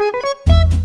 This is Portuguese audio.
Música